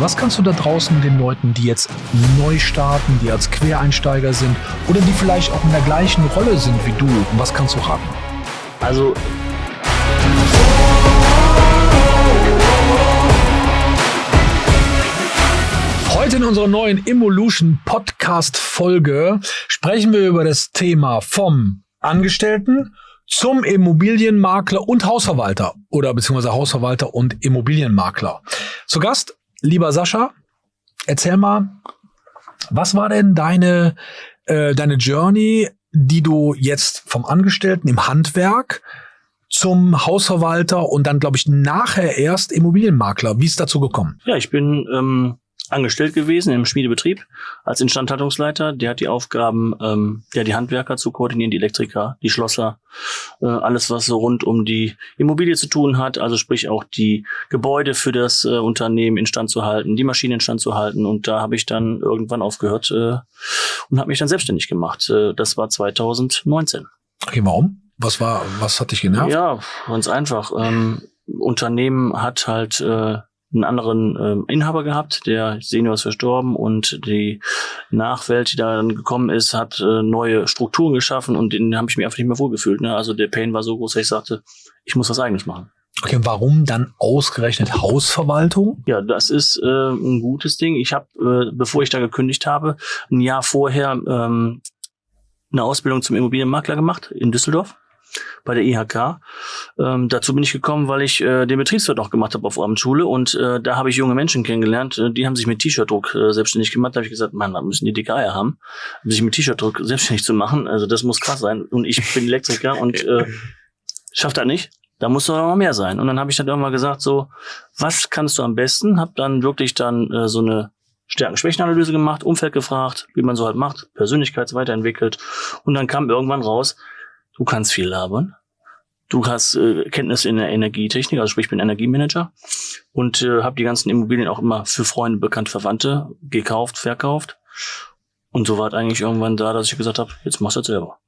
Was kannst du da draußen den Leuten, die jetzt neu starten, die als Quereinsteiger sind oder die vielleicht auch in der gleichen Rolle sind wie du, was kannst du raten? Also Heute in unserer neuen Evolution Podcast Folge sprechen wir über das Thema vom Angestellten zum Immobilienmakler und Hausverwalter oder beziehungsweise Hausverwalter und Immobilienmakler. Zu Gast, lieber Sascha, erzähl mal, was war denn deine, äh, deine Journey, die du jetzt vom Angestellten im Handwerk zum Hausverwalter und dann, glaube ich, nachher erst Immobilienmakler. Wie ist dazu gekommen? Ja, ich bin ähm, angestellt gewesen im Schmiedebetrieb als Instandhaltungsleiter. Der hat die Aufgaben, ähm, ja, die Handwerker zu koordinieren, die Elektriker, die Schlosser, äh, alles, was so rund um die Immobilie zu tun hat, also sprich auch die Gebäude für das äh, Unternehmen instand zu halten, die Maschinen instand zu halten. Und da habe ich dann irgendwann aufgehört äh, und habe mich dann selbstständig gemacht. Äh, das war 2019. Okay, warum? Was war, was hat dich genervt? Ja, ganz einfach. Ähm, Unternehmen hat halt äh, einen anderen ähm, Inhaber gehabt, der Senior ist verstorben und die Nachwelt, die da dann gekommen ist, hat äh, neue Strukturen geschaffen und den habe ich mir einfach nicht mehr wohlgefühlt. Ne? Also der Pain war so groß, dass ich sagte, ich muss was eigenes machen. Okay, warum dann ausgerechnet Hausverwaltung? Ja, das ist äh, ein gutes Ding. Ich habe, äh, bevor ich da gekündigt habe, ein Jahr vorher ähm, eine Ausbildung zum Immobilienmakler gemacht in Düsseldorf bei der IHK. Ähm, dazu bin ich gekommen, weil ich äh, den Betriebswirt auch gemacht habe auf Abendschule und äh, da habe ich junge Menschen kennengelernt, äh, die haben sich mit T-Shirt-Druck äh, selbstständig gemacht. Da habe ich gesagt, Mann, da müssen die dicke Eier haben, sich mit T-Shirt-Druck selbstständig zu machen. Also das muss krass sein. Und ich bin Elektriker und äh, schafft das nicht. Da muss doch noch mehr sein. Und dann habe ich dann irgendwann gesagt, so, was kannst du am besten? Hab dann wirklich dann äh, so eine Stärken-Schwächen-Analyse gemacht, Umfeld gefragt, wie man so halt macht, Persönlichkeitsweiterentwickelt. Und dann kam irgendwann raus, du kannst viel labern. Du hast äh, Kenntnisse in der Energietechnik, also sprich, ich bin Energiemanager und äh, habe die ganzen Immobilien auch immer für Freunde, bekannte Verwandte gekauft, verkauft. Und so war es eigentlich irgendwann da, dass ich gesagt habe, jetzt machst du das selber.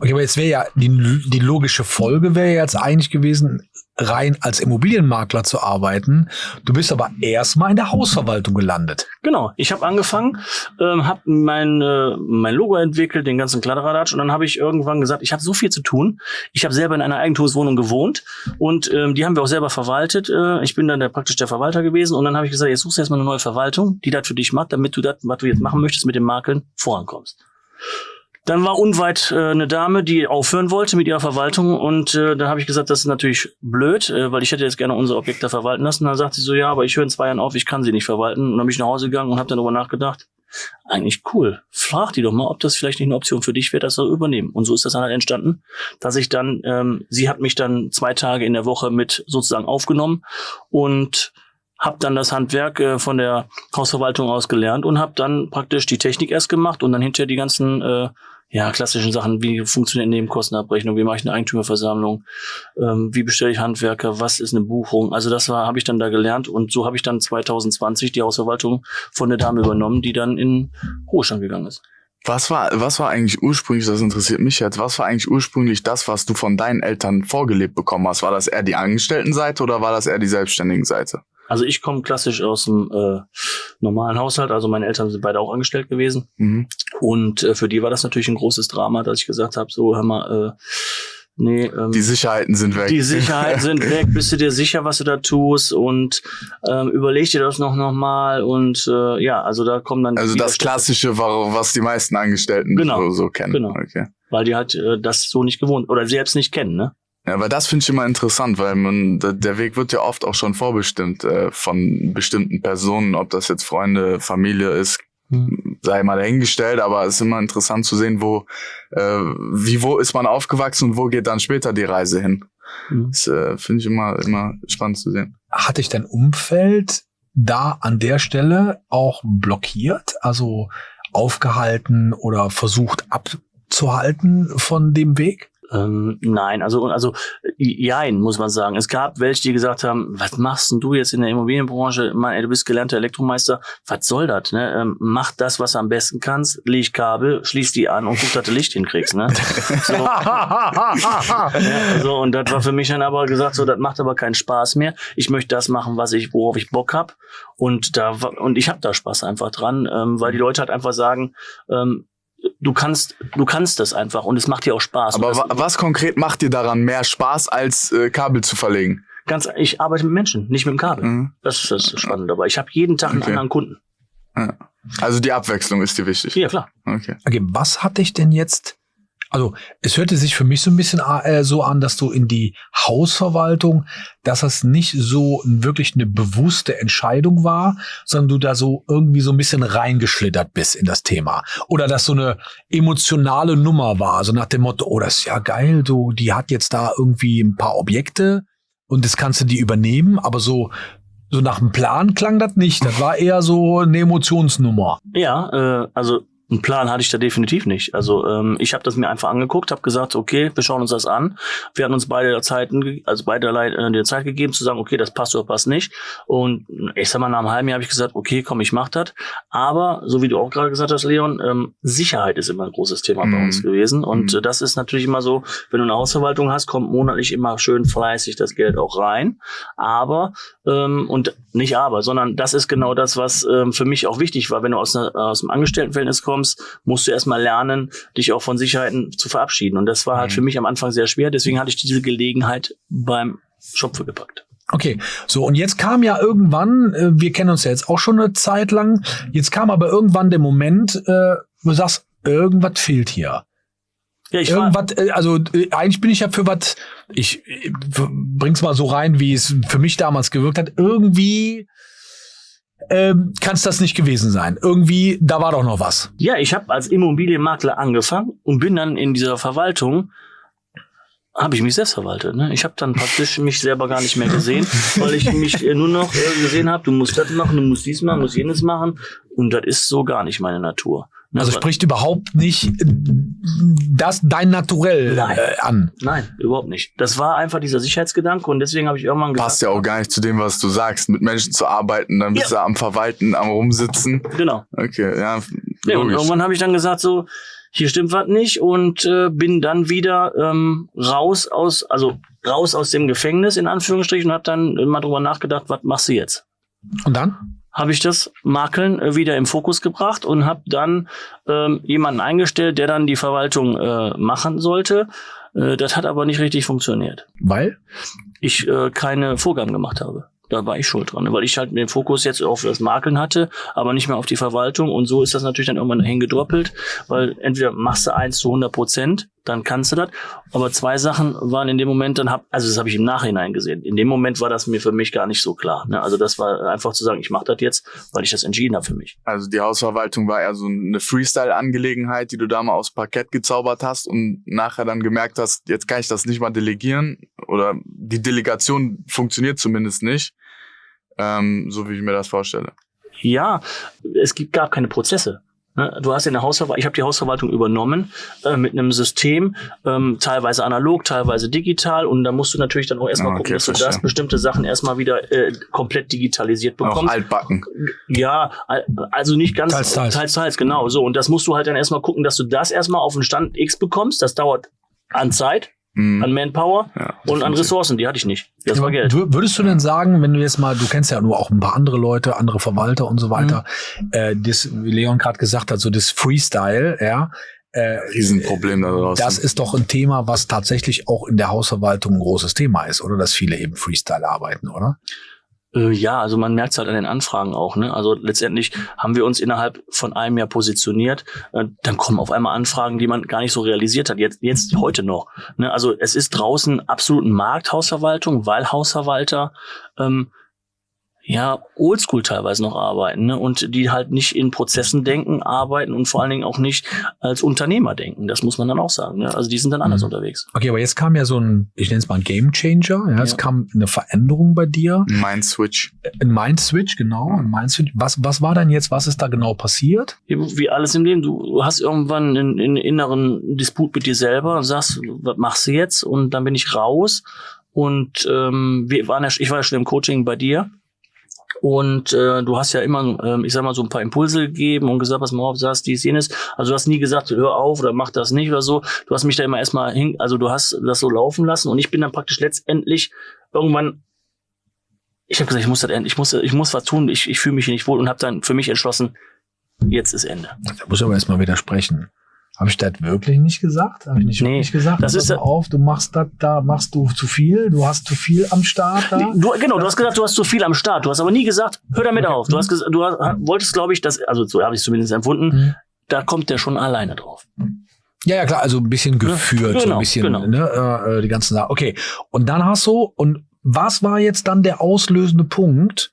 Okay, aber jetzt wäre ja die, die logische Folge wäre jetzt eigentlich gewesen, rein als Immobilienmakler zu arbeiten. Du bist aber erstmal in der Hausverwaltung gelandet. Genau. Ich habe angefangen, ähm, habe mein, äh, mein Logo entwickelt, den ganzen Kladderadatsch und dann habe ich irgendwann gesagt, ich habe so viel zu tun. Ich habe selber in einer Eigentumswohnung gewohnt und ähm, die haben wir auch selber verwaltet. Äh, ich bin dann der, praktisch der Verwalter gewesen und dann habe ich gesagt, jetzt suchst du erstmal eine neue Verwaltung, die das für dich macht, damit du das, was du jetzt machen möchtest, mit den Makeln vorankommst. Dann war unweit äh, eine Dame, die aufhören wollte mit ihrer Verwaltung und äh, da habe ich gesagt, das ist natürlich blöd, äh, weil ich hätte jetzt gerne unsere Objekte verwalten lassen. Dann sagt sie so, ja, aber ich höre in zwei Jahren auf, ich kann sie nicht verwalten. Und dann bin ich nach Hause gegangen und habe dann darüber nachgedacht, eigentlich cool. Frag die doch mal, ob das vielleicht nicht eine Option für dich wäre, das zu übernehmen. Und so ist das dann halt entstanden, dass ich dann, ähm, sie hat mich dann zwei Tage in der Woche mit sozusagen aufgenommen und habe dann das Handwerk äh, von der Hausverwaltung aus gelernt und habe dann praktisch die Technik erst gemacht und dann hinterher die ganzen äh, ja, klassischen Sachen, wie funktioniert Nebenkostenabrechnung, wie mache ich eine Eigentümerversammlung, ähm, wie bestelle ich Handwerker, was ist eine Buchung. Also das war, habe ich dann da gelernt und so habe ich dann 2020 die Hausverwaltung von der Dame übernommen, die dann in Ruhestand gegangen ist. Was war, was war eigentlich ursprünglich, das interessiert mich jetzt, was war eigentlich ursprünglich das, was du von deinen Eltern vorgelebt bekommen hast? War das eher die Angestelltenseite oder war das eher die selbstständigen Seite? Also ich komme klassisch aus dem äh, normalen Haushalt, also meine Eltern sind beide auch angestellt gewesen. Mhm. Und äh, für die war das natürlich ein großes Drama, dass ich gesagt habe, so hör mal, äh, Nee, ähm, die Sicherheiten sind weg. Die Sicherheiten sind weg. Bist du dir sicher, was du da tust? Und ähm, überleg dir das noch noch mal. Und äh, ja, also da kommen dann. Also das Klassische, was die meisten Angestellten genau. so, so kennen. Genau. Okay. Weil die halt äh, das so nicht gewohnt oder selbst nicht kennen, ne? Ja, weil das finde ich immer interessant, weil man der Weg wird ja oft auch schon vorbestimmt äh, von bestimmten Personen, ob das jetzt Freunde, Familie ist, hm. sei mal dahingestellt, aber es ist immer interessant zu sehen, wo äh, wie wo ist man aufgewachsen und wo geht dann später die Reise hin. Mhm. Das äh, finde ich immer immer spannend zu sehen. Hat dich dein Umfeld da an der Stelle auch blockiert, also aufgehalten oder versucht abzuhalten von dem Weg? Ähm, nein, also also jein, muss man sagen. Es gab welche, die gesagt haben, was machst denn du jetzt in der Immobilienbranche? Mann, ey, du bist gelernter Elektromeister, was soll das? Ne? Ähm, mach das, was du am besten kannst, leg Kabel, schließ die an und guck, dass du Licht hinkriegst. Ne? So. ja, so, und das war für mich dann aber gesagt, so, das macht aber keinen Spaß mehr. Ich möchte das machen, was ich, worauf ich Bock hab. Und da und ich habe da Spaß einfach dran, ähm, weil die Leute halt einfach sagen, ähm, du kannst, du kannst das einfach und es macht dir auch Spaß. Aber das, wa was konkret macht dir daran mehr Spaß, als äh, Kabel zu verlegen? ganz, ich arbeite mit Menschen, nicht mit dem Kabel. Mhm. Das ist das Spannende dabei. Ich habe jeden Tag einen Okay. anderen Kunden. Ja. Also die Abwechslung ist dir wichtig. Ja, klar. Okay. Okay, was hat dich denn jetzt? Also, es hörte sich für mich so ein bisschen äh, so an, dass du in die Hausverwaltung, dass das nicht so wirklich eine bewusste Entscheidung war, sondern du da so irgendwie so ein bisschen reingeschlittert bist in das Thema. Oder dass so eine emotionale Nummer war, so nach dem Motto, oh, das ist ja geil, du, die hat jetzt da irgendwie ein paar Objekte und das kannst du die übernehmen, aber so, so nach dem Plan klang das nicht. Das war eher so eine Emotionsnummer. Ja, äh, also einen Plan hatte ich da definitiv nicht. Also ähm, ich habe das mir einfach angeguckt, habe gesagt, okay, wir schauen uns das an. Wir hatten uns beide Zeiten, also beide äh, die Zeit gegeben zu sagen, okay, das passt oder passt nicht. Und ich sag mal, nach einem halben Jahr habe ich gesagt, okay, komm, ich mach das. Aber so wie du auch gerade gesagt hast, Leon, ähm, Sicherheit ist immer ein großes Thema bei Mhm. uns gewesen. Und Mhm. äh, das ist natürlich immer so, wenn du eine Hausverwaltung hast, kommt monatlich immer schön fleißig das Geld auch rein. Aber ähm, und nicht aber, sondern das ist genau das, was ähm, für mich auch wichtig war. Wenn du aus, einer, aus einem Angestelltenverhältnis kommst, musst du erstmal lernen, dich auch von Sicherheiten zu verabschieden. Und das war halt Mhm. für mich am Anfang sehr schwer. Deswegen hatte ich diese Gelegenheit beim Schopfe gepackt. Okay, so und jetzt kam ja irgendwann, äh, wir kennen uns ja jetzt auch schon eine Zeit lang, jetzt kam aber irgendwann der Moment, äh, wo du sagst, irgendwas fehlt hier. Ja, ich Irgendwas, äh, also äh, eigentlich bin ich ja für was, ich äh, w- bring's mal so rein, wie es für mich damals gewirkt hat. Irgendwie ähm, kann es das nicht gewesen sein. Irgendwie, da war doch noch was. ja, ich habe als Immobilienmakler angefangen und bin dann in dieser Verwaltung habe ich mich selbst verwaltet. Ne? Ich habe dann praktisch mich selber gar nicht mehr gesehen, weil ich mich äh, nur noch äh, gesehen habe, du musst das machen, du musst dies machen, du musst jenes machen. Und das ist so gar nicht meine Natur. Ne? Also Aber- spricht überhaupt nicht äh, das dein Naturell Nein. äh, an. Nein, überhaupt nicht. Das war einfach dieser Sicherheitsgedanke und deswegen habe ich irgendwann gesagt, Passt ja auch gar nicht zu dem, was du sagst. Mit Menschen zu arbeiten, dann bist du am Verwalten, am Rumsitzen. genau. Okay, ja, Ja, und irgendwann habe ich dann gesagt, so, hier stimmt was nicht und äh, bin dann wieder ähm, raus aus, also raus aus dem Gefängnis in Anführungsstrichen und habe dann mal drüber nachgedacht, was machst du jetzt? Und dann? Habe ich das Makeln äh, wieder im Fokus gebracht und habe dann ähm, jemanden eingestellt, der dann die Verwaltung äh, machen sollte. Äh, das hat aber nicht richtig funktioniert. Weil? ich äh, keine Vorgaben gemacht habe. Da war ich schuld dran, weil ich halt den Fokus jetzt auf das Makeln hatte, aber nicht mehr auf die Verwaltung. Und so ist das natürlich dann irgendwann hingedroppelt, weil entweder machst du eins zu 100 Prozent, dann kannst du das. Aber zwei Sachen waren in dem Moment dann hab, also das habe ich im Nachhinein gesehen. In dem Moment war das mir für mich gar nicht so klar. Ne? Also das war einfach zu sagen, ich mache das jetzt, weil ich das entschieden habe für mich. Also die Hausverwaltung war eher so eine Freestyle-Angelegenheit, die du da mal aufs Parkett gezaubert hast und nachher dann gemerkt hast, jetzt kann ich das nicht mal delegieren oder die Delegation funktioniert zumindest nicht, ähm, so wie ich mir das vorstelle. Ja, es gibt gar keine Prozesse. Ne? Du hast in der Hausverwaltung, ich habe die Hausverwaltung übernommen äh, mit einem System, ähm, teilweise analog, teilweise digital und da musst du natürlich dann auch erstmal Ah, gucken, okay, dass du das verstehe. bestimmte Sachen erstmal wieder äh, komplett digitalisiert Auch bekommst. altbacken. Ja, al- also nicht ganz Teils, teils. teils, teils, genau so. Und das musst du halt dann erstmal gucken, dass du das erstmal auf den Stand X bekommst. Das dauert an Zeit. An Manpower Ja, und an. Ressourcen. Die hatte ich nicht. Das war Geld. Wür- Würdest du denn sagen, wenn du jetzt mal, du kennst ja nur auch ein paar andere Leute, andere Verwalter und so weiter, Mhm. äh, das, wie Leon gerade gesagt hat, so das Freestyle, ja, äh, Riesenproblem da draußen. das ist doch ein Thema, was tatsächlich auch in der Hausverwaltung ein großes Thema ist, oder? Dass viele eben Freestyle arbeiten, oder? Äh, Ja, also man merkt es halt an den Anfragen auch. Ne? Also letztendlich haben wir uns innerhalb von einem Jahr positioniert. Äh, dann kommen auf einmal Anfragen, die man gar nicht so realisiert hat. Jetzt, jetzt heute noch. Ne? Also es ist draußen absolut Markt Hausverwaltung, weil Hausverwalter ähm, ja, oldschool teilweise noch arbeiten ne? und die halt nicht in Prozessen denken, arbeiten und vor allen Dingen auch nicht als Unternehmer denken. Das muss man dann auch sagen. Ne? Also die sind dann anders Mhm. unterwegs. Okay, aber jetzt kam ja so ein, ich nenne es mal ein Game Changer. Ja, es Ja. kam eine Veränderung bei dir. Mind Switch. Ein Mind Switch, genau. Ein Mind Switch. Was, was war denn jetzt? Was ist da genau passiert? Wie alles im Leben. Du hast irgendwann einen, einen inneren Disput mit dir selber und sagst, was machst du jetzt? Und dann bin ich raus. Und ähm, wir waren ja, ich war ja schon im Coaching bei dir. Und äh, du hast ja immer, ähm, ich sag mal, so ein paar Impulse gegeben und gesagt, was mal auf, sagst dies, jenes. Also du hast nie gesagt, hör auf oder mach das nicht oder so. Du hast mich da immer erstmal hin, also du hast das so laufen lassen und ich bin dann praktisch letztendlich irgendwann, ich habe gesagt, ich muss das ich muss, ich muss was tun, ich, ich fühle mich hier nicht wohl und habe dann für mich entschlossen, jetzt ist Ende. Da muss ich aber erstmal widersprechen. Habe ich das wirklich nicht gesagt? Habe ich nicht Nee, wirklich gesagt? das ist auf, du machst das, da machst du zu viel, du hast zu viel am Start da. Du, genau, du hast gesagt, du hast zu viel am Start. Du hast aber nie gesagt, hör damit Okay. auf. Du hast gesagt, du hast, wolltest, glaube ich, dass, also so habe ich es zumindest empfunden, Mhm. da kommt der schon alleine drauf. Ja, ja, klar, also ein bisschen geführt, so ein genau, bisschen, genau. ne, äh, äh, die ganzen Sachen. Okay, und dann hast du, und was war jetzt dann der auslösende Punkt?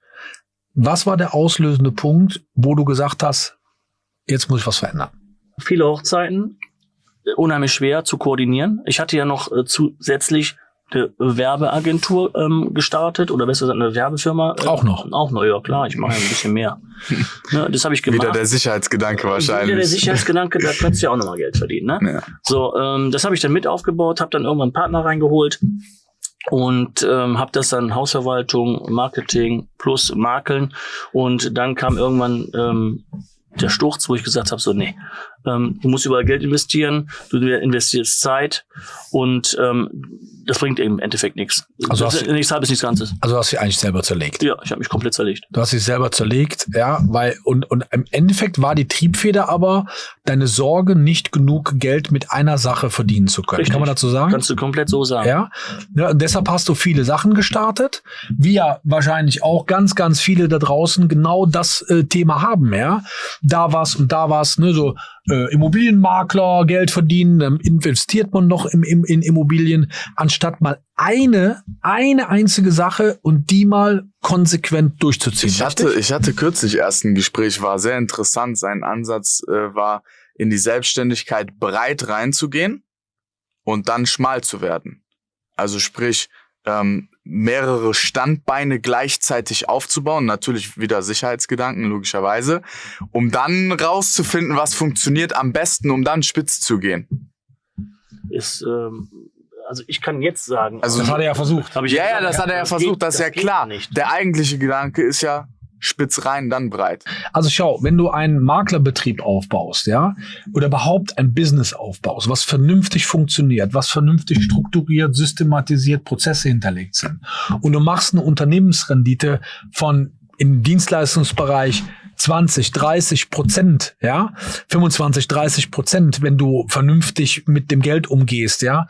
Was war der auslösende Punkt, wo du gesagt hast, jetzt muss ich was verändern? Viele Hochzeiten, äh, unheimlich schwer zu koordinieren. Ich hatte ja noch äh, zusätzlich eine Werbeagentur ähm, gestartet oder besser gesagt eine Werbefirma. Äh, Auch noch? Auch noch, ja klar, ich mache ja ein bisschen mehr. ne, das habe ich gemacht. Wieder der Sicherheitsgedanke wahrscheinlich. Wieder der Sicherheitsgedanke, da könntest du ja auch nochmal Geld verdienen. Ne? Ja. So, ähm, das habe ich dann mit aufgebaut, habe dann irgendwann einen Partner reingeholt und ähm, habe das dann Hausverwaltung, Marketing plus Makeln und dann kam irgendwann ähm, der Sturz, wo ich gesagt habe, so nee, ähm, du musst überall Geld investieren, du investierst Zeit und ähm, das bringt im Endeffekt nichts. Also hast ist du- nichts halbes, nichts Ganzes. Also du hast dich eigentlich selber zerlegt. Ja, ich habe mich komplett zerlegt. Du hast dich selber zerlegt, ja, weil, und, und im Endeffekt war die Triebfeder aber deine Sorge, nicht genug Geld mit einer Sache verdienen zu können. Richtig. Kann man dazu sagen? Kannst du komplett so sagen. Ja, ja deshalb hast du viele Sachen gestartet, wie ja wahrscheinlich auch ganz, ganz viele da draußen genau das äh, Thema haben, ja. Da was und da was, ne, so äh, Immobilienmakler, Geld verdienen, dann investiert man noch im, im, in Immobilien, anstatt mal eine, eine einzige Sache und die mal konsequent durchzuziehen. Ich hatte, ich hatte kürzlich erst ein Gespräch, war sehr interessant. Sein Ansatz äh, war, in die Selbstständigkeit breit reinzugehen und dann schmal zu werden. Also sprich, ähm, mehrere Standbeine gleichzeitig aufzubauen, natürlich wieder Sicherheitsgedanken, logischerweise, um dann rauszufinden, was funktioniert am besten, um dann spitz zu gehen. Ist, ähm, also ich kann jetzt sagen, Also- das hat er ja versucht. Hab ich Ja, ja, das hat er ja geht- versucht, das ist ja geht klar. Nicht. Der eigentliche Gedanke ist ja spitz rein, dann breit. Also schau, wenn du einen Maklerbetrieb aufbaust, ja, oder überhaupt ein Business aufbaust, was vernünftig funktioniert, was vernünftig strukturiert, systematisiert, Prozesse hinterlegt sind, und du machst eine Unternehmensrendite von im Dienstleistungsbereich 20, 30 Prozent, ja, 25, 30 Prozent, wenn du vernünftig mit dem Geld umgehst, ja,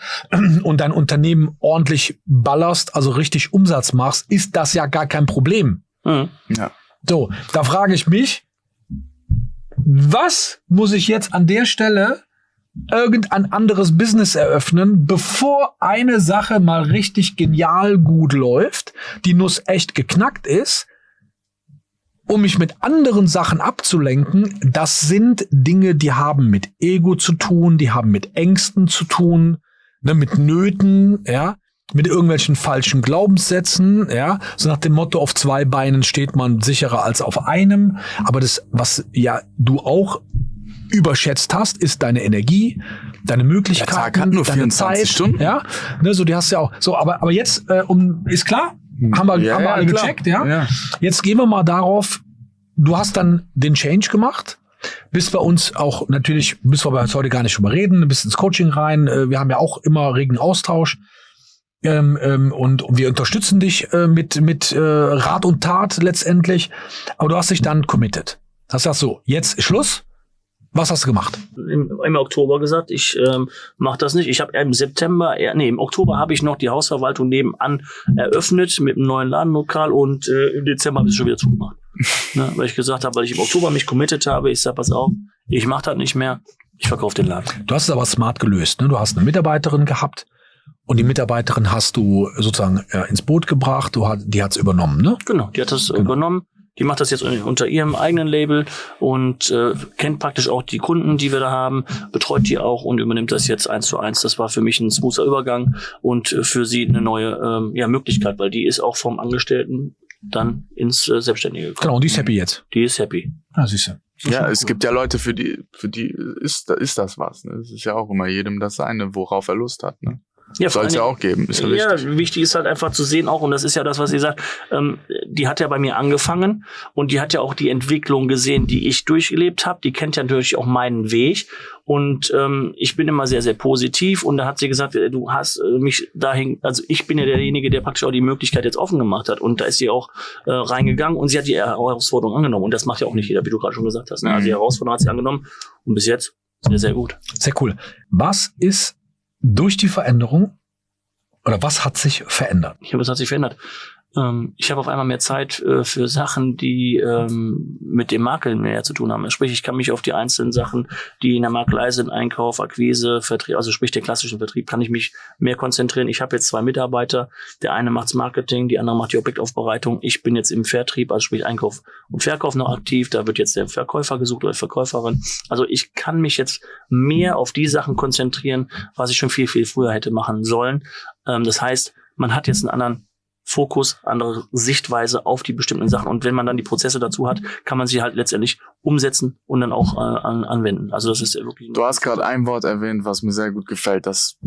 und dein Unternehmen ordentlich ballerst, also richtig Umsatz machst, ist das ja gar kein Problem. Mhm. Ja. So, da frage ich mich, was muss ich jetzt an der Stelle irgendein anderes Business eröffnen, bevor eine Sache mal richtig genial gut läuft, die Nuss echt geknackt ist, um mich mit anderen Sachen abzulenken, das sind Dinge, die haben mit Ego zu tun, die haben mit Ängsten zu tun, ne, mit Nöten, ja, mit irgendwelchen falschen Glaubenssätzen, ja, so nach dem Motto, auf zwei Beinen steht man sicherer als auf einem. Aber das, was ja du auch überschätzt hast, ist deine Energie, deine Möglichkeiten, Der Tag hat nur deine 24 Zeit, Stunden. ja, ne, so die hast du ja auch. So, aber aber jetzt äh, um ist klar, haben wir, Ja, haben wir ja, alle klar. gecheckt, ja? Ja. Jetzt gehen wir mal darauf. Du hast dann den Change gemacht. Bist bei uns auch natürlich, müssen wir aber jetzt heute gar nicht drüber reden, bist ins Coaching rein. Äh, Wir haben ja auch immer regen Austausch. Ähm, ähm, und wir unterstützen dich äh, mit, mit äh, Rat und Tat letztendlich. Aber du hast dich dann committed. Das sagst so, jetzt Schluss. Was hast du gemacht? Im, im Oktober gesagt, ich ähm, mache das nicht. Ich habe im September, eher, nee, im Oktober habe ich noch die Hausverwaltung nebenan eröffnet mit einem neuen Ladenlokal und äh, im Dezember habe ich es schon wieder zugemacht. ne, weil ich gesagt habe, weil ich im Oktober mich committed habe, ich sag, pass auf, ich mache das nicht mehr, ich verkaufe den Laden. Du hast es aber smart gelöst. Ne? Du hast eine Mitarbeiterin gehabt Und die Mitarbeiterin hast du sozusagen äh, ins Boot gebracht, du hat, die hat's übernommen, ne? Genau, die hat das genau. übernommen. Die macht das jetzt unter ihrem eigenen Label und äh, kennt praktisch auch die Kunden, die wir da haben, betreut die auch und übernimmt das jetzt eins zu eins. Das war für mich ein smoother Übergang und äh, für sie eine neue ähm, ja, Möglichkeit, weil die ist auch vom Angestellten dann ins äh, Selbstständige gekommen. Genau, und die ist happy jetzt. Die ist happy. Ah, siehst du. Ja, es cool. gibt ja Leute, für die, für die ist, ist das was. Ne? Es ist ja auch immer jedem das seine, worauf er Lust hat. Ne? Ja, Soll es ja auch geben. Ist ja, ja wichtig. wichtig ist halt einfach zu sehen auch, und das ist ja das, was ihr sagt, ähm, die hat ja bei mir angefangen und die hat ja auch die Entwicklung gesehen, die ich durchgelebt habe. Die kennt ja natürlich auch meinen Weg. Und ähm, ich bin immer sehr, sehr positiv. Und da hat sie gesagt, äh, du hast äh, mich dahin, also ich bin ja derjenige, der praktisch auch die Möglichkeit jetzt offen gemacht hat. Und da ist sie auch äh, reingegangen und sie hat die Herausforderung angenommen. Und das macht ja auch nicht jeder, wie du gerade schon gesagt hast. Ne? Also die mhm. Herausforderung hat sie angenommen und bis jetzt sehr, sehr gut. Sehr cool. Was ist durch die Veränderung oder was hat sich verändert? Ich glaube, es hat sich verändert. Ähm, ich habe auf einmal mehr Zeit äh, für Sachen, die ähm, mit dem Makeln mehr zu tun haben. Sprich, ich kann mich auf die einzelnen Sachen, die in der Makelei sind, Einkauf, Akquise, Vertrieb, also sprich den klassischen Vertrieb, kann ich mich mehr konzentrieren. Ich habe jetzt zwei Mitarbeiter. Der eine macht's Marketing, die andere macht die Objektaufbereitung. Ich bin jetzt im Vertrieb, also sprich Einkauf und Verkauf noch aktiv. Da wird jetzt der Verkäufer gesucht oder Verkäuferin. Also ich kann mich jetzt mehr auf die Sachen konzentrieren, was ich schon viel, viel früher hätte machen sollen. Ähm, das heißt, man hat jetzt einen anderen Fokus, andere Sichtweise auf die bestimmten Sachen. Und wenn man dann die Prozesse dazu hat, kann man sie halt letztendlich umsetzen und dann auch äh, an, anwenden. Also das ist wirklich. Du hast gerade ein Wort erwähnt, was mir sehr gut gefällt, das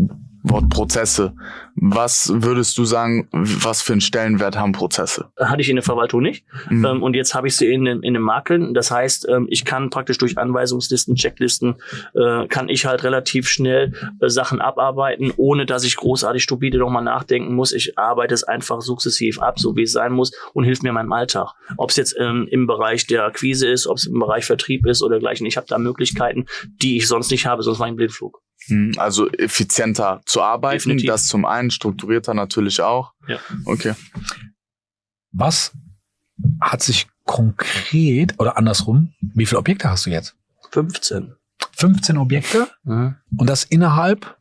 Wort Prozesse. Was würdest du sagen, was für einen Stellenwert haben Prozesse? Hatte ich in der Verwaltung nicht. Mhm. Ähm, und jetzt habe ich sie in, in, in den Makeln. Das heißt, ähm, ich kann praktisch durch Anweisungslisten, Checklisten, äh, kann ich halt relativ schnell äh, Sachen abarbeiten, ohne dass ich großartig stupide nochmal nachdenken muss. Ich arbeite es einfach sukzessiv ab, so wie es sein muss und hilft mir in meinem Alltag. Ob es jetzt ähm, im Bereich der Akquise ist, ob es im Bereich Vertrieb ist oder gleichen. Ich habe da Möglichkeiten, die ich sonst nicht habe, sonst war ich ein Blindflug. Hm, also effizienter zu arbeiten, Definitiv. das zum einen, strukturierter natürlich auch. Ja. Okay. Was hat sich konkret oder andersrum, wie viele Objekte hast du jetzt? 15. 15 Objekte? Mhm. Und das innerhalb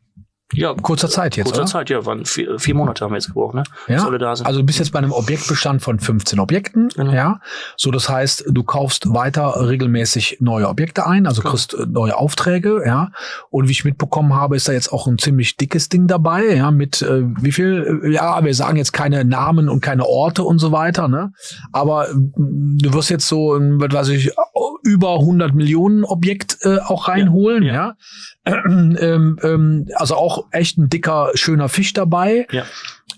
ja, kurzer Zeit jetzt. Kurzer oder? Zeit, ja, waren vier, vier Monate haben wir jetzt gebraucht, ne? Ja. Also du bist jetzt bei einem Objektbestand von 15 Objekten, genau. ja. So, das heißt, du kaufst weiter regelmäßig neue Objekte ein, also genau. kriegst äh, neue Aufträge, ja. Und wie ich mitbekommen habe, ist da jetzt auch ein ziemlich dickes Ding dabei, ja, mit äh, wie viel, äh, ja, wir sagen jetzt keine Namen und keine Orte und so weiter, ne? Aber äh, du wirst jetzt so, was weiß ich, über 100 Millionen Objekt äh, auch reinholen, ja. ja. Ähm, ähm, also auch echt ein dicker, schöner Fisch dabei. Ja.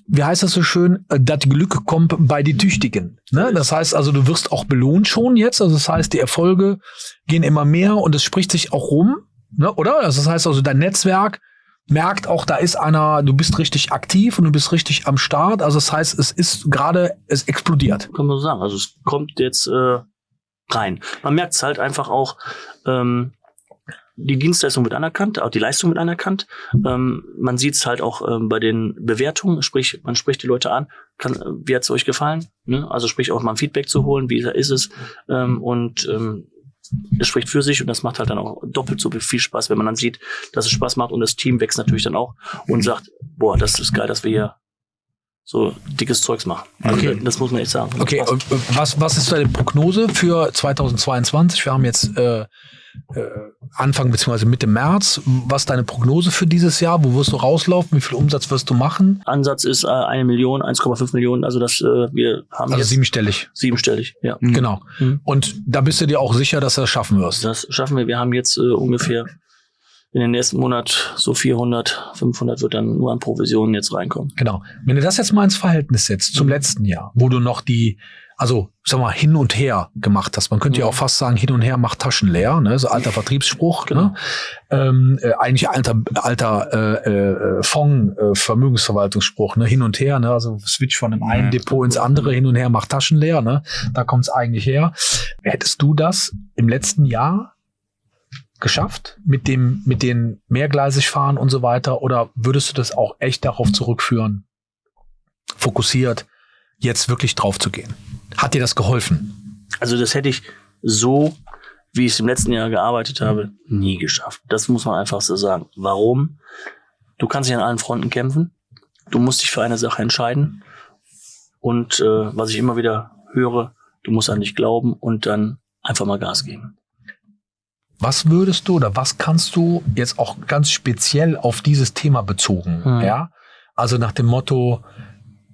Wie heißt das so schön? Das Glück kommt bei die Tüchtigen. Ne? Das heißt also, du wirst auch belohnt schon jetzt. Also das heißt, die Erfolge gehen immer mehr und es spricht sich auch rum, ne? oder? Also das heißt also, dein Netzwerk merkt auch, da ist einer, du bist richtig aktiv und du bist richtig am Start. Also das heißt, es ist gerade, es explodiert. Kann man so sagen. Also es kommt jetzt äh, rein. Man merkt es halt einfach auch, ähm, die Dienstleistung wird anerkannt, auch die Leistung wird anerkannt. Ähm, man sieht es halt auch ähm, bei den Bewertungen, sprich, man spricht die Leute an, kann, wie hat es euch gefallen? Ne? Also sprich auch mal ein Feedback zu holen, wie ist es? Ähm, und ähm, es spricht für sich und das macht halt dann auch doppelt so viel Spaß, wenn man dann sieht, dass es Spaß macht und das Team wächst natürlich dann auch und sagt, boah, das ist geil, dass wir hier so dickes Zeugs machen. Also okay. Das muss man echt sagen. Okay, und was, was ist deine Prognose für 2022? Wir haben jetzt äh, äh, Anfang bzw. Mitte März. Was ist deine Prognose für dieses Jahr? Wo wirst du rauslaufen? Wie viel Umsatz wirst du machen? Ansatz ist äh, eine Million, 1,5 Millionen. Also das äh, wir haben also siebenstellig. Siebenstellig, ja. Mhm. Genau. Mhm. Und da bist du dir auch sicher, dass du das schaffen wirst? Das schaffen wir. Wir haben jetzt äh, ungefähr in den nächsten Monat so 400, 500 wird dann nur an Provisionen jetzt reinkommen. Genau. Wenn du das jetzt mal ins Verhältnis setzt zum letzten Jahr, wo du noch die, also sag mal, hin und her gemacht hast. Man könnte ja, ja auch fast sagen, hin und her macht Taschen leer, ne? so alter Vertriebsspruch. Genau. Ne? Ähm, äh, eigentlich alter, alter äh, äh, Fonds, äh, Vermögensverwaltungsspruch, ne? hin und her, ne? also Switch von dem einen ja. Depot ins andere, hin und her macht Taschen leer. Ne? Da kommt es eigentlich her. Hättest du das im letzten Jahr geschafft mit dem, mit den mehrgleisig fahren und so weiter? Oder würdest du das auch echt darauf zurückführen, fokussiert, jetzt wirklich drauf zu gehen? Hat dir das geholfen? Also das hätte ich so, wie ich es im letzten Jahr gearbeitet habe, nie geschafft. Das muss man einfach so sagen. Warum? Du kannst nicht an allen Fronten kämpfen. du musst dich für eine Sache entscheiden. Und äh, was ich immer wieder höre, du musst an dich glauben und dann einfach mal Gas geben. Was würdest du oder was kannst du jetzt auch ganz speziell auf dieses Thema bezogen, Hm. ja? Also nach dem Motto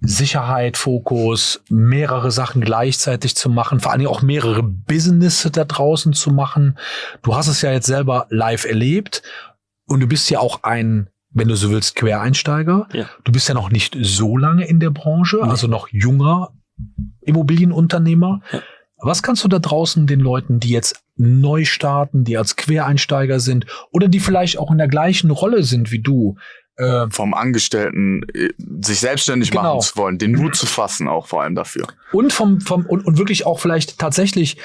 Sicherheit, Fokus, mehrere Sachen gleichzeitig zu machen, vor allen Dingen auch mehrere Business da draußen zu machen. Du hast es ja jetzt selber live erlebt und du bist ja auch ein, wenn du so willst, Quereinsteiger. Ja. Du bist ja noch nicht so lange in der Branche, Nee. also noch junger Immobilienunternehmer. Ja. Was kannst du da draußen den Leuten, die jetzt neu starten, die als Quereinsteiger sind oder die vielleicht auch in der gleichen Rolle sind wie du, äh, Vom Angestellten äh, sich selbstständig Genau. machen zu wollen, den Mut zu fassen, auch vor allem dafür. und vom, vom und, und wirklich auch vielleicht tatsächlich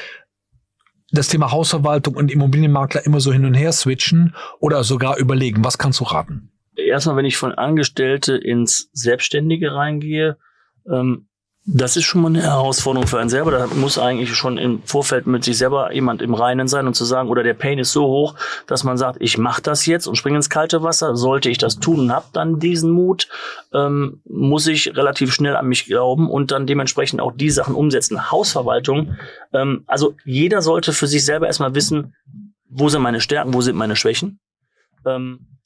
das Thema Hausverwaltung und Immobilienmakler immer so hin und her switchen oder sogar überlegen, was kannst du raten? Erstmal, wenn ich von Angestellte ins Selbstständige reingehe, ähm, das ist schon mal eine Herausforderung für einen selber. Da muss eigentlich schon im Vorfeld mit sich selber jemand im Reinen sein und zu sagen, oder der Pain ist so hoch, dass man sagt, ich mache das jetzt und springe ins kalte Wasser. Sollte ich das tun und habe dann diesen Mut, ähm, muss ich relativ schnell an mich glauben und dann dementsprechend auch die Sachen umsetzen. Hausverwaltung, ähm, also jeder sollte für sich selber erstmal wissen, wo sind meine Stärken, wo sind meine Schwächen. Ähm,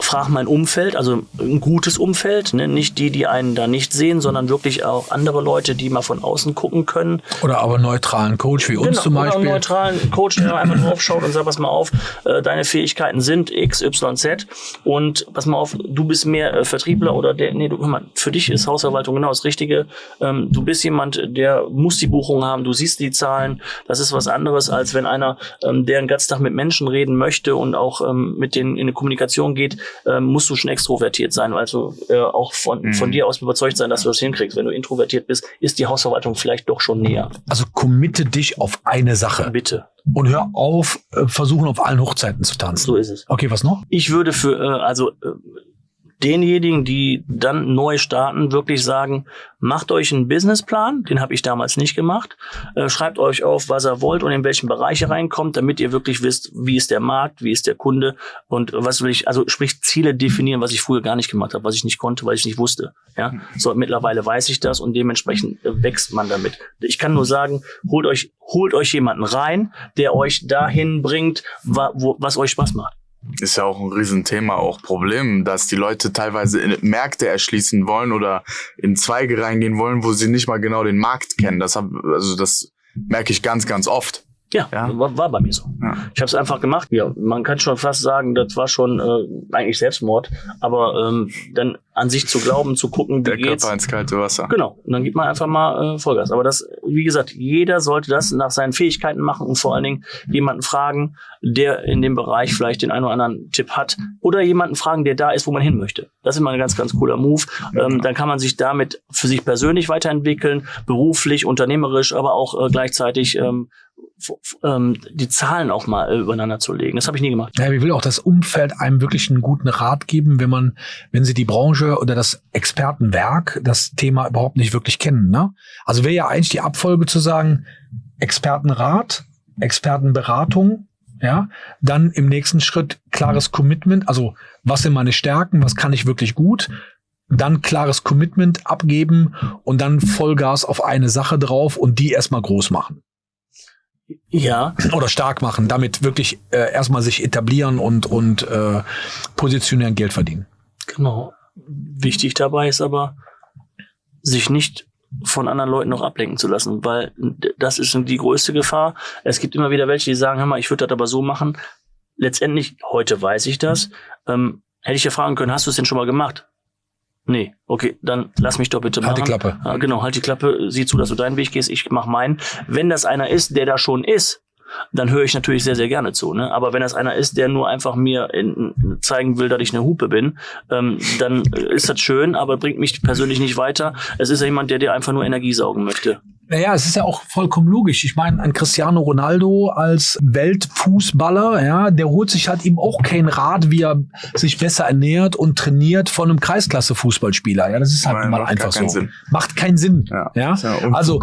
frag mein Umfeld, also ein gutes Umfeld, ne? nicht die, die einen da nicht sehen, sondern wirklich auch andere Leute, die mal von außen gucken können. Oder aber neutralen Coach wie uns zum Genau, Oder einen Beispiel. neutralen Coach, der einmal draufschaut und sagt, pass mal auf, äh, deine Fähigkeiten sind X, Y, Z und pass mal auf, du bist mehr äh, Vertriebler oder der, nee, du, hör mal, für dich ist Hausverwaltung genau das Richtige. Ähm, du bist jemand, der muss die Buchung haben, du siehst die Zahlen. Das ist was anderes, als wenn einer, ähm, der den ganzen Tag mit Menschen reden möchte und auch ähm, mit denen in eine Kommunikation geht, ähm, musst du schon extrovertiert sein, also äh, auch von, Mhm. von dir aus überzeugt sein, dass du das hinkriegst. Wenn du introvertiert bist, ist die Hausverwaltung vielleicht doch schon näher. Also committe dich auf eine Sache Bitte. und hör auf, äh, versuchen auf allen Hochzeiten zu tanzen. So ist es. Okay, was noch? Ich würde für, äh, also äh, denjenigen, die dann neu starten, wirklich sagen, macht euch einen Businessplan, den habe ich damals nicht gemacht, äh, schreibt euch auf, was ihr wollt und in welchen Bereich ihr reinkommt, damit ihr wirklich wisst, wie ist der Markt, wie ist der Kunde und was will ich, also sprich Ziele definieren, was ich früher gar nicht gemacht habe, was ich nicht konnte, weil ich nicht wusste. Ja, so mittlerweile weiß ich das und dementsprechend äh, wächst man damit. Ich kann nur sagen, holt euch, holt euch jemanden rein, der euch dahin bringt, wa wo, was euch Spaß macht. Ist ja auch ein Riesenthema, auch Problem, dass die Leute teilweise Märkte erschließen wollen oder in Zweige reingehen wollen, wo sie nicht mal genau den Markt kennen. Das hab, also das merke ich ganz, ganz oft. Ja, Ja. War, war bei mir so. Ja. Ich habe es einfach gemacht. Ja, man kann schon fast sagen, das war schon äh, eigentlich Selbstmord. Aber ähm, dann an sich zu glauben, zu gucken, wie Der geht's. Körper ins kalte Wasser. Genau. Und dann gibt man einfach mal äh, Vollgas. Aber das, wie gesagt, jeder sollte das nach seinen Fähigkeiten machen und vor allen Dingen jemanden fragen, der in dem Bereich vielleicht den einen oder anderen Tipp hat. Oder jemanden fragen, der da ist, wo man hin möchte. Das ist immer ein ganz, ganz cooler Move. Ähm, dann kann man sich damit für sich persönlich weiterentwickeln, beruflich, unternehmerisch, aber auch äh, gleichzeitig ähm, ähm, die Zahlen auch mal äh, übereinander zu legen. Das habe ich nie gemacht. Ja, ich will auch das Umfeld einem wirklich einen guten Rat geben, wenn man, wenn sie die Branche oder das Expertenwerk, das Thema überhaupt nicht wirklich kennen. Ne? Also wäre ja eigentlich die Abfolge zu sagen, Expertenrat, Expertenberatung, ja, dann im nächsten Schritt klares Commitment, also was sind meine Stärken, was kann ich wirklich gut, dann klares Commitment abgeben und dann Vollgas auf eine Sache drauf und die erstmal groß machen Ja, oder stark machen, damit wirklich äh, erstmal sich etablieren und und äh, positionieren, Geld verdienen. Genau. Wichtig dabei ist aber, sich nicht von anderen Leuten noch ablenken zu lassen, weil das ist die größte Gefahr. Es gibt immer wieder welche, die sagen, hör mal, ich würde das aber so machen. Letztendlich, heute weiß ich das, ähm, hätte ich ja fragen können, hast du es denn schon mal gemacht? Nee, okay, dann lass mich doch bitte Halt die machen. Klappe. Ja, genau, halt die Klappe, sieh zu, dass du deinen Weg gehst, ich mach meinen. Wenn das einer ist, der da schon ist, dann höre ich natürlich sehr, sehr gerne zu. Ne? Aber wenn das einer ist, der nur einfach mir in, zeigen will, dass ich eine Hupe bin, ähm, dann ist das schön, aber bringt mich persönlich nicht weiter. Es ist ja jemand, der dir einfach nur Energie saugen möchte. Naja, es ist ja auch vollkommen logisch. Ich meine, ein Cristiano Ronaldo als Weltfußballer, ja, der holt sich halt eben auch kein Rat, wie er sich besser ernährt und trainiert von einem Kreisklasse-Fußballspieler. Ja, das ist halt Nein, mal macht einfach so. Sinn. Macht keinen Sinn. Ja, Ja, ja also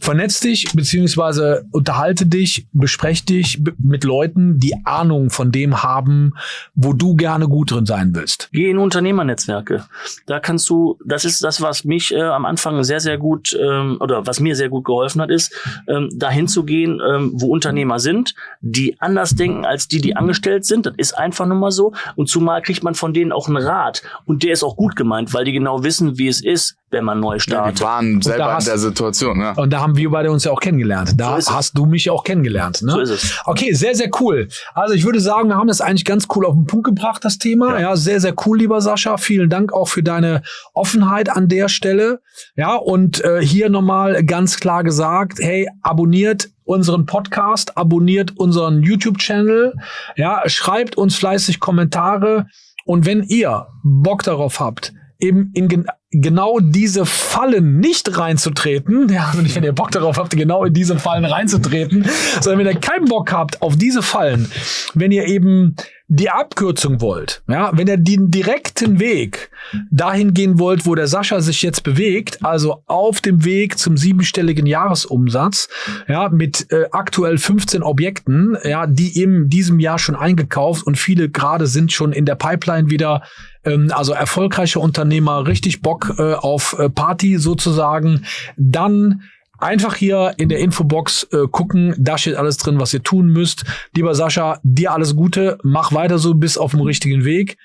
vernetz dich beziehungsweise unterhalte dich, besprech dich mit Leuten, die Ahnung von dem haben, wo du gerne gut drin sein willst. Geh in Unternehmernetzwerke. Da kannst du, das ist das, was mich äh, am Anfang sehr, sehr gut ähm, oder was mir sehr gut geholfen hat, ist, ähm, dahin zu gehen, ähm, wo Unternehmer sind, die anders denken als die, die angestellt sind. Das ist einfach nur mal so. Und zumal kriegt man von denen auch einen Rat. Und der ist auch gut gemeint, weil die genau wissen, wie es ist, wenn man neu Ja, die startet. waren selber in hast- der Situation, ja. Und da haben wir beide uns ja auch kennengelernt. Da So hast du mich auch kennengelernt. Ne? So ist es. Okay, sehr, sehr cool. Also ich würde sagen, wir haben das eigentlich ganz cool auf den Punkt gebracht, das Thema. Ja, sehr, sehr cool, lieber Sascha. Vielen Dank auch für deine Offenheit an der Stelle. Ja, und äh, hier nochmal ganz klar gesagt, hey, abonniert unseren Podcast, abonniert unseren YouTube-Channel, ja, schreibt uns fleißig Kommentare und wenn ihr Bock darauf habt, eben in gen genau diese Fallen nicht reinzutreten, ja, also nicht, wenn ihr Bock darauf habt, genau in diese Fallen reinzutreten, sondern wenn ihr keinen Bock habt auf diese Fallen, wenn ihr eben die Abkürzung wollt, ja, wenn ihr den direkten Weg dahin gehen wollt, wo der Sascha sich jetzt bewegt, also auf dem Weg zum siebenstelligen Jahresumsatz, ja, mit äh, aktuell 15 Objekten, ja, die in diesem Jahr schon eingekauft und viele gerade sind schon in der Pipeline wieder ähm, also erfolgreiche Unternehmer, richtig Bock äh, auf äh, Party sozusagen, dann einfach hier in der Infobox äh, gucken, da steht alles drin, was ihr tun müsst. Lieber Sascha, dir alles Gute, mach weiter so, bis auf dem richtigen Weg.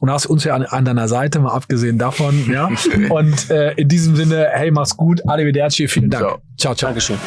Und hast uns ja an, an deiner Seite, mal abgesehen davon, ja. Und äh, in diesem Sinne, hey, mach's gut, Arrivederci, vielen Dank. Ciao. ciao. ciao. Dankeschön.